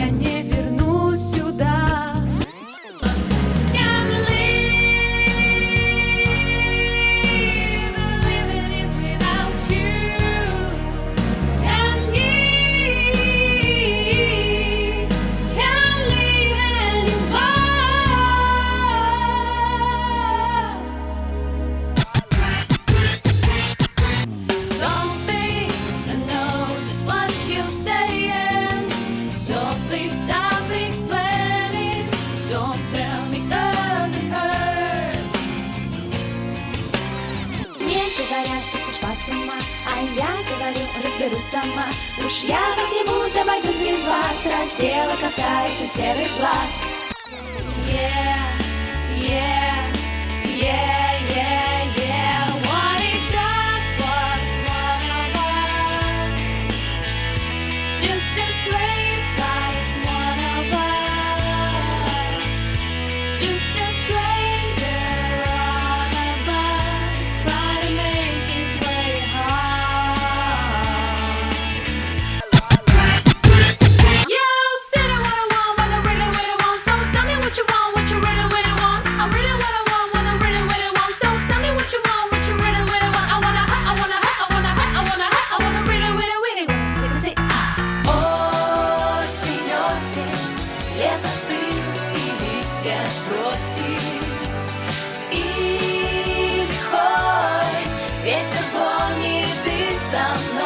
я не горят, ты сошла с ума. А я говорю, разберусь сама. Уж я как-нибудь обойдусь без вас. Раздела касается серых глаз. Yeah. бросит и хоть ветер гонит их за мной.